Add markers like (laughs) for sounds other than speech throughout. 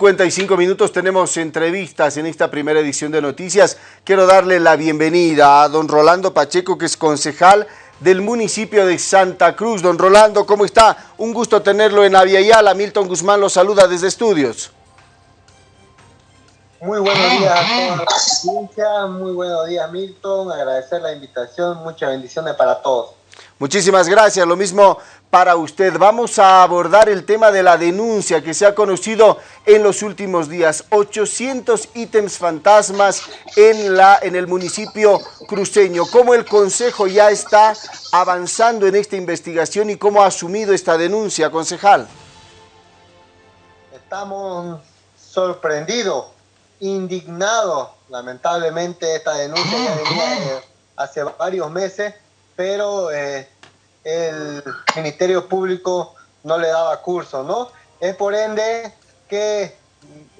55 minutos tenemos entrevistas en esta primera edición de Noticias. Quiero darle la bienvenida a don Rolando Pacheco, que es concejal del municipio de Santa Cruz. Don Rolando, ¿cómo está? Un gusto tenerlo en Aviala. Milton Guzmán lo saluda desde estudios. Muy buenos días a toda la audiencia, muy buenos días Milton, agradecer la invitación, muchas bendiciones para todos. Muchísimas gracias, lo mismo para usted. Vamos a abordar el tema de la denuncia que se ha conocido en los últimos días. 800 ítems fantasmas en, la, en el municipio cruceño. ¿Cómo el Consejo ya está avanzando en esta investigación y cómo ha asumido esta denuncia, concejal? Estamos sorprendidos, indignados. Lamentablemente esta denuncia ya venía hace varios meses pero eh, el Ministerio Público no le daba curso, ¿no? Es por ende que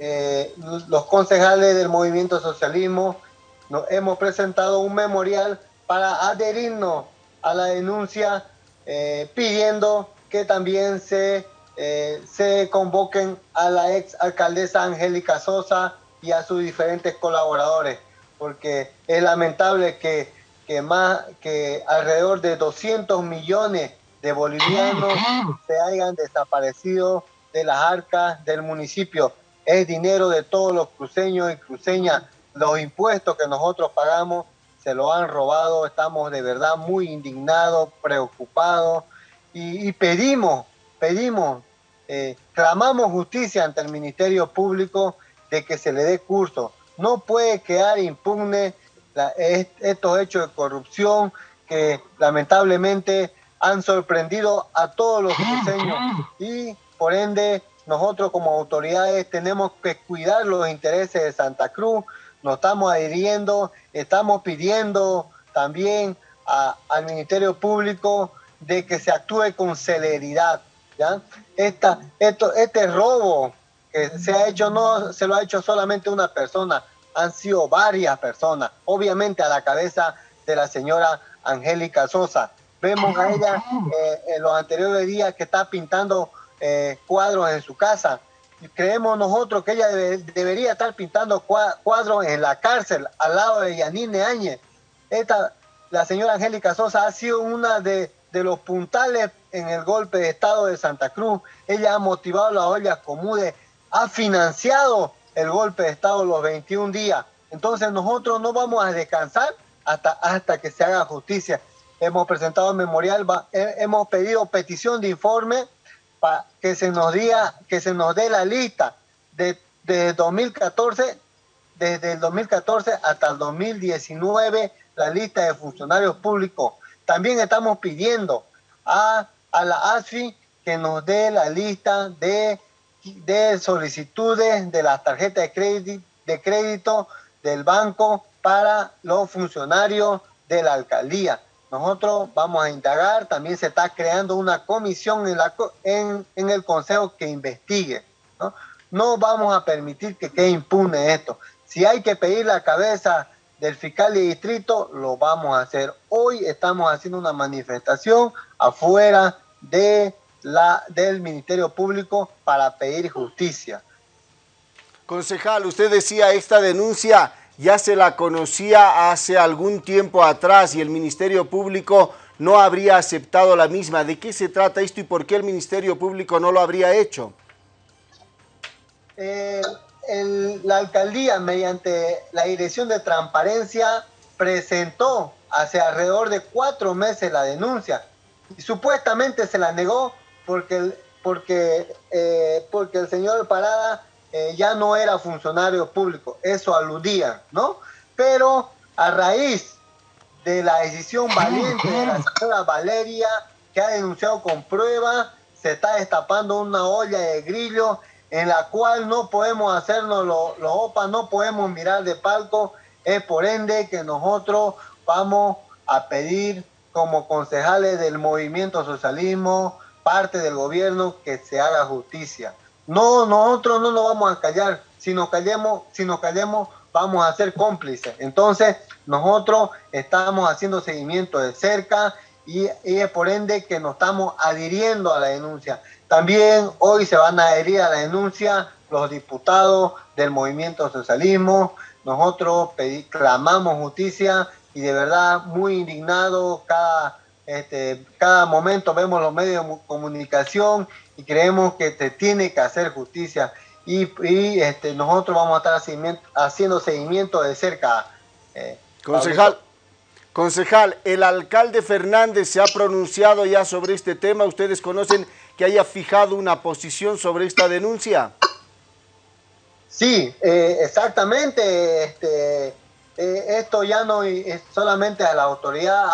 eh, los concejales del Movimiento Socialismo nos hemos presentado un memorial para adherirnos a la denuncia eh, pidiendo que también se, se convoquen a la ex alcaldesa Angélica Sosa y a sus diferentes colaboradores, porque es lamentable que que, más, que alrededor de 200 millones de bolivianos se hayan desaparecido de las arcas del municipio. Es dinero de todos los cruceños y cruceñas. Los impuestos que nosotros pagamos se lo han robado. Estamos de verdad muy indignados, preocupados y, pedimos, pedimos, eh, clamamos justicia ante el Ministerio Público de que se le dé curso. No puede quedar impune estos hechos de corrupción que lamentablemente han sorprendido a todos los cruceños y por ende nosotros como autoridades tenemos que cuidar los intereses de Santa Cruz, nos estamos adhiriendo, estamos pidiendo también al Ministerio Público de que se actúe con celeridad. ¿ya? Esta, esto, este robo que se ha hecho no se lo ha hecho solamente una persona, han sido varias personas, obviamente a la cabeza de la señora Angélica Sosa. Vemos a ella eh, en los anteriores días que está pintando eh, cuadros en su casa. Creemos nosotros que ella debería estar pintando cuadros en la cárcel al lado de Yanine Áñez. Esta, la señora Angélica Sosa ha sido una de, de, los puntales en el golpe de Estado de Santa Cruz. Ella ha motivado las ollas comunes, ha financiado el golpe de Estado los 21 días. Entonces nosotros no vamos a descansar hasta, hasta que se haga justicia. Hemos presentado memorial, hemos pedido petición de informe para que se nos diga, que se nos dé la lista de, de 2014, desde el 2014 hasta el 2019, la lista de funcionarios públicos. También estamos pidiendo a, a la ASFI que nos dé la lista de de solicitudes de las tarjetas de crédito, de crédito del banco para los funcionarios de la alcaldía. Nosotros vamos a indagar, también se está creando una comisión en, la, en, en el consejo que investigue. ¿no? no vamos a permitir que quede impune esto. Si hay que pedir la cabeza del fiscal de distrito, lo vamos a hacer. Hoy estamos haciendo una manifestación afuera de la, del Ministerio Público para pedir justicia. Concejal, usted decía esta denuncia ya se la conocía hace algún tiempo atrás y el Ministerio Público no habría aceptado la misma. ¿De qué se trata esto y por qué el Ministerio Público no lo habría hecho? Eh, la alcaldía, mediante la Dirección de Transparencia, presentó hace alrededor de cuatro meses la denuncia y supuestamente se la negó porque, porque, eh, porque el señor Parada eh, ya no era funcionario público, eso aludía, ¿no? Pero a raíz de la decisión valiente de la señora Valeria, que ha denunciado con prueba, se está destapando una olla de grillo en la cual no podemos hacernos los lo OPA, no podemos mirar de palco, es por ende que nosotros vamos a pedir como concejales del movimiento socialismo, parte del gobierno que se haga justicia. No, nosotros no nos vamos a callar. Si nos callemos, si nos callemos, vamos a ser cómplices. Entonces, nosotros estamos haciendo seguimiento de cerca y, es por ende que nos estamos adhiriendo a la denuncia. también hoy se van a adherir a la denuncia los diputados del movimiento socialismo. Nosotros clamamos justicia y de verdad muy indignado cada, este, cada momento vemos los medios de comunicación y creemos que se tiene que hacer justicia y, este, nosotros vamos a estar haciendo seguimiento de cerca. Eh, concejal, concejal, el alcalde Fernández se ha pronunciado ya sobre este tema. ¿Ustedes conocen que haya fijado una posición sobre esta denuncia? Sí, eh, exactamente. Este, eh, esto ya no es solamente a la autoridad,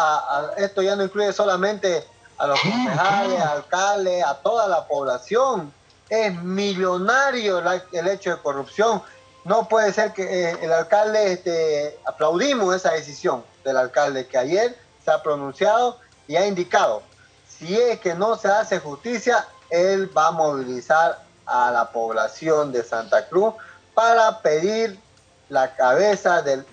esto ya no incluye solamente a los concejales, alcaldes, a toda la población. Es millonario el hecho de corrupción. No puede ser que eh, el alcalde, este, aplaudimos esa decisión del alcalde que ayer se ha pronunciado y ha indicado, si es que no se hace justicia, él va a movilizar a la población de Santa Cruz para pedir la cabeza del,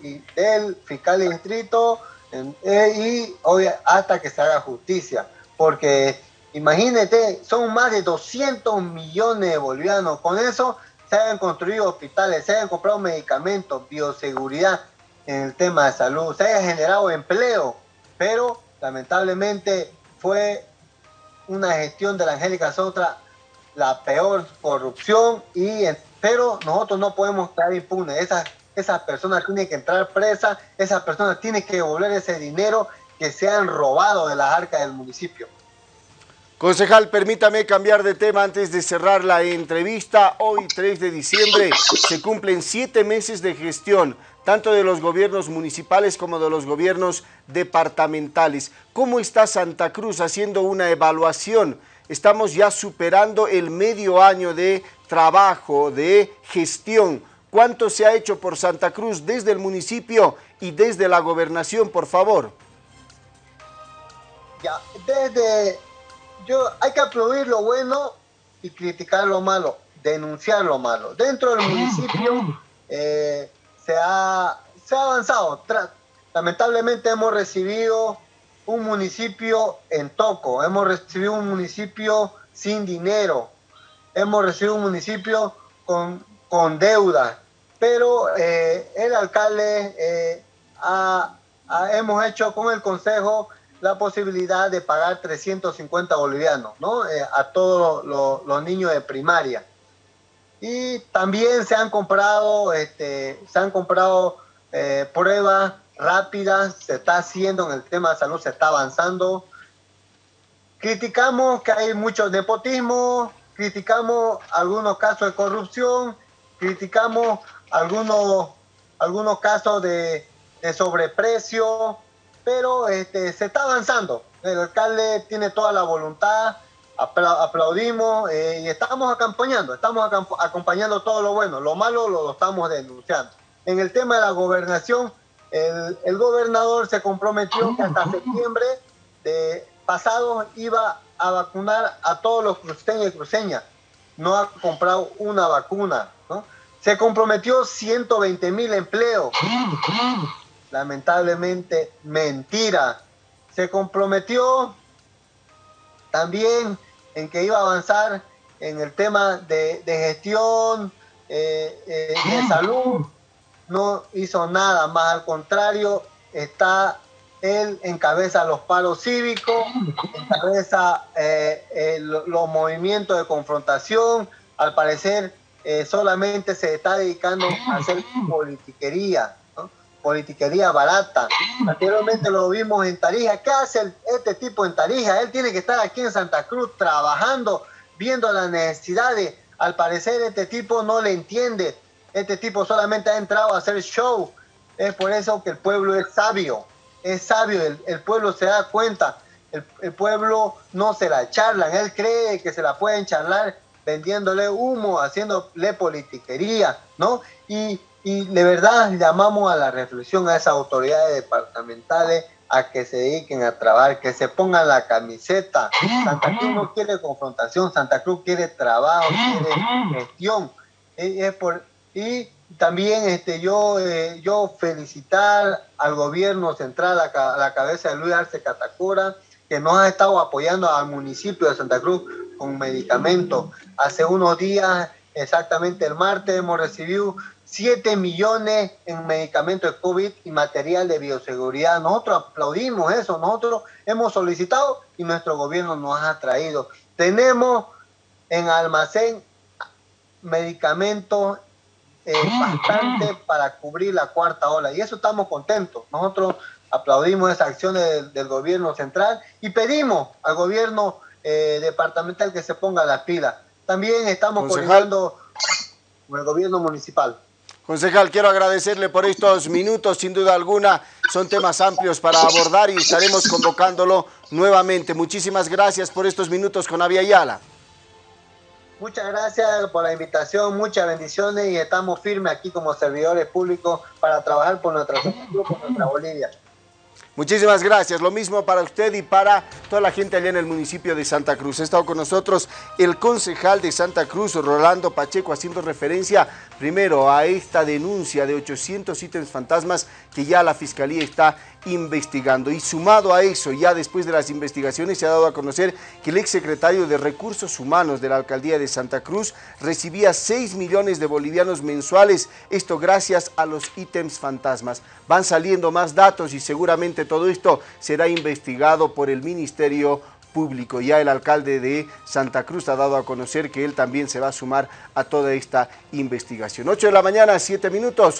fiscal distrito eh, y hoy hasta que se haga justicia, porque Imagínate, son más de 200 millones de bolivianos. Con eso se han construido hospitales, se han comprado medicamentos, bioseguridad en el tema de salud, se haya generado empleo, pero lamentablemente fue una gestión de la Angélica Sotra la peor corrupción, y, pero nosotros no podemos estar impunes. Esas personas tienen que entrar presas, esas personas tienen que devolver ese dinero que se han robado de las arcas del municipio. Concejal, permítame cambiar de tema antes de cerrar la entrevista. Hoy, 3 de diciembre, se cumplen siete meses de gestión, tanto de los gobiernos municipales como de los gobiernos departamentales. ¿Cómo está Santa Cruz haciendo una evaluación? Estamos ya superando el medio año de trabajo, de gestión. ¿Cuánto se ha hecho por Santa Cruz desde el municipio y desde la gobernación, por favor? Ya, desde yo hay que aplaudir lo bueno y criticar lo malo, denunciar lo malo. Dentro del municipio (laughs) eh, se, ha, se ha avanzado. Lamentablemente hemos recibido un municipio en toco, hemos recibido un municipio sin dinero, hemos recibido un municipio con, con deuda, pero eh, el alcalde eh, hemos hecho con el consejo la posibilidad de pagar 350 bolivianos ¿no? Eh, a todos los, niños de primaria. Y también se han comprado, este, se han comprado pruebas rápidas, se está haciendo en el tema de salud, se está avanzando. Criticamos que hay mucho nepotismo, criticamos algunos casos de corrupción, criticamos algunos, algunos casos de, de sobreprecio, pero este, se está avanzando. El alcalde tiene toda la voluntad, aplaudimos eh, y estamos acompañando, estamos acompañando todo lo bueno, lo malo lo, estamos denunciando. En el tema de la gobernación, el, gobernador se comprometió que hasta septiembre de pasado iba a vacunar a todos los cruceños y cruceñas. No ha comprado una vacuna. Se comprometió 120 mil empleos. Lamentablemente mentira. Se comprometió también en que iba a avanzar en el tema de, gestión, eh, eh, de salud, no hizo nada, más al contrario, está él encabeza los paros cívicos, encabeza eh, los movimientos de confrontación, al parecer solamente se está dedicando a hacer politiquería politiquería barata. Anteriormente lo vimos en Tarija. ¿Qué hace este tipo en Tarija? Él tiene que estar aquí en Santa Cruz trabajando, viendo las necesidades. Al parecer este tipo no le entiende. Este tipo solamente ha entrado a hacer show. Es por eso que el pueblo es sabio. Es sabio, el, pueblo se da cuenta. El, el, pueblo no se la charlan. Él cree que se la pueden charlar vendiéndole humo, haciéndole politiquería, ¿no? Y y de verdad llamamos a la reflexión a esas autoridades departamentales a que se dediquen a trabajar, que se pongan la camiseta. Santa Cruz no quiere confrontación, Santa Cruz quiere trabajo, quiere gestión. Por, y también este, yo, eh, yo felicitar al gobierno central, a, la cabeza de Luis Arce Catacora, que nos ha estado apoyando al municipio de Santa Cruz con medicamentos. Hace unos días, exactamente el martes, hemos recibido 7 millones en medicamentos de COVID y material de bioseguridad. Nosotros aplaudimos eso, nosotros hemos solicitado y nuestro gobierno nos ha traído. Tenemos en almacén medicamentos eh, bastante para cubrir la cuarta ola y eso estamos contentos. Nosotros aplaudimos esas acciones del, gobierno central y pedimos al gobierno eh, departamental que se ponga las pilas. También estamos coordinando con el gobierno municipal. Concejal, quiero agradecerle por estos minutos, sin duda alguna son temas amplios para abordar y estaremos convocándolo nuevamente. Muchísimas gracias por estos minutos con Avia Yala. Muchas gracias por la invitación, muchas bendiciones y estamos firmes aquí como servidores públicos para trabajar por nuestra, por nuestra Bolivia. Muchísimas gracias. Lo mismo para usted y para toda la gente allá en el municipio de Santa Cruz. Ha estado con nosotros el concejal de Santa Cruz, Rolando Pacheco, haciendo referencia primero a esta denuncia de 800 ítems fantasmas que ya la Fiscalía está investigando. Y sumado a eso, ya después de las investigaciones se ha dado a conocer que el exsecretario de Recursos Humanos de la Alcaldía de Santa Cruz recibía 6 millones de bolivianos mensuales, esto gracias a los ítems fantasmas. Van saliendo más datos y seguramente todo esto será investigado por el Ministerio Público. Ya el alcalde de Santa Cruz ha dado a conocer que él también se va a sumar a toda esta investigación. 8 de la mañana, 7 minutos.